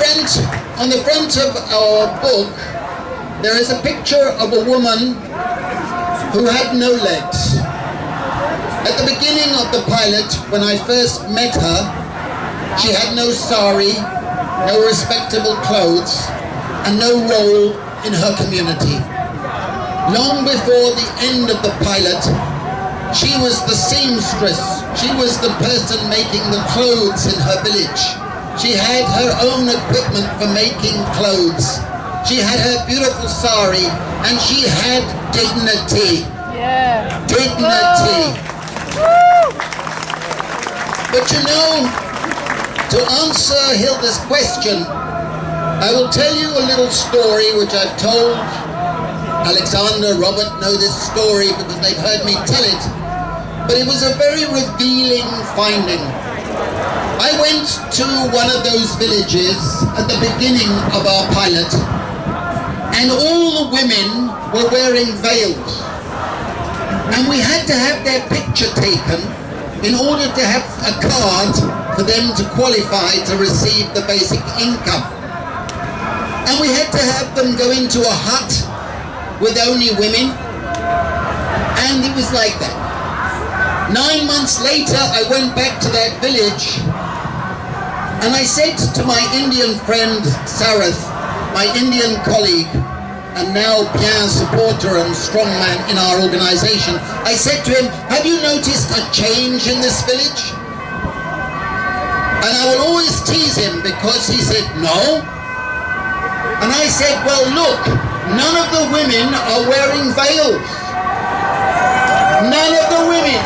front, on the front of our book, there is a picture of a woman who had no legs. At the beginning of the pilot, when I first met her, she had no sari, no respectable clothes, and no role in her community. Long before the end of the pilot, she was the seamstress. She was the person making the clothes in her village. She had her own equipment for making clothes. She had her beautiful sari and she had dignity. Yeah. Dignity. But you know, to answer Hilda's question, I will tell you a little story which I've told Alexander, Robert know this story because they've heard me tell it. But it was a very revealing finding. Went to one of those villages at the beginning of our pilot and all the women were wearing veils. And we had to have their picture taken in order to have a card for them to qualify to receive the basic income. And we had to have them go into a hut with only women. And it was like that. Nine months later, I went back to that village and I said to my Indian friend Sarath, my Indian colleague, and now Pierre supporter and strongman in our organization, I said to him, have you noticed a change in this village? And I will always tease him because he said, no. And I said, well look, none of the women are wearing veils. None of the women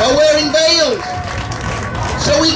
are wearing veils. So we